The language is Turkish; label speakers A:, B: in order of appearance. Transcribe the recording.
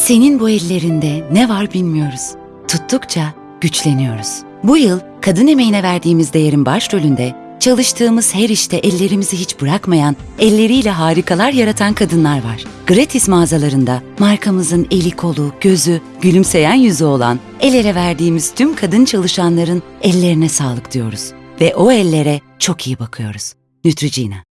A: Senin bu ellerinde ne var bilmiyoruz. Tuttukça güçleniyoruz. Bu yıl kadın emeğine verdiğimiz değerin başrolünde çalıştığımız her işte ellerimizi hiç bırakmayan, elleriyle harikalar yaratan kadınlar var. Gratis mağazalarında markamızın eli kolu, gözü, gülümseyen yüzü olan, el ele verdiğimiz tüm kadın çalışanların ellerine sağlık diyoruz. Ve o ellere çok iyi bakıyoruz. Neutrogena.